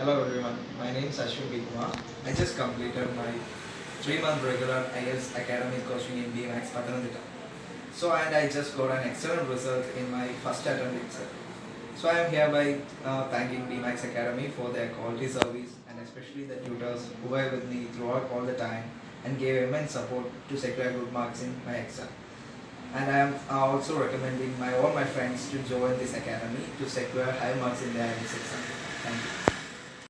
Hello everyone, my name is Ashwin B. I just completed my three-month regular IELTS academic coaching in BMAX Pathanamthitta. So and I just got an excellent result in my first attempt itself. So I am hereby uh, thanking BMAX Academy for their quality service and especially the tutors who were with me throughout all the time and gave immense support to secure good marks in my exam. And I am uh, also recommending my all my friends to join this academy to secure high marks in their exam.